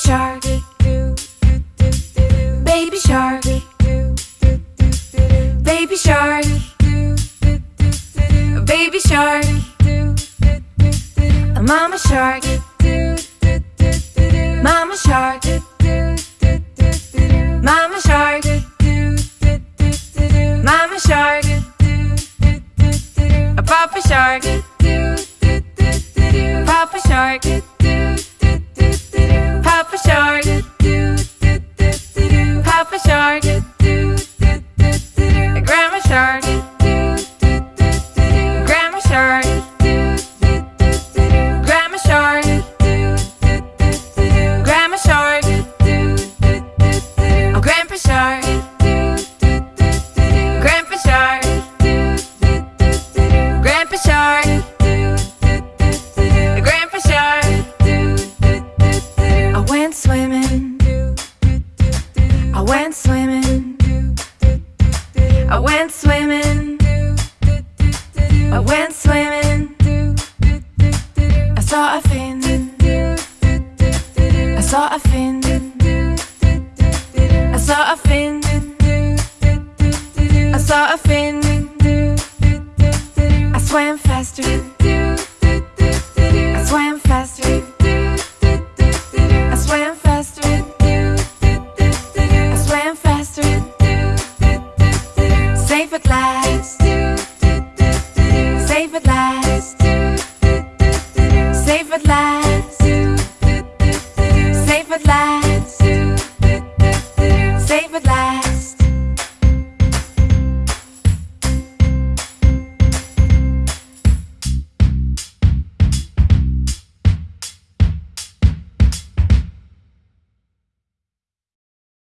shark, baby shark, baby shark, baby shark, A mama shark, mama shark, mama shark, mama shark, a papa shark, papa shark, shark, grandpa shark, grandpa shark, grandpa shark. I went swimming. I went swimming. I went swimming. I went swimming. I saw a fin. I saw a fin fin. I saw a fin. I swam faster. I swam faster. I swam faster. I swam faster. Safe at last. Safe at last. Safe at last. Safe at last.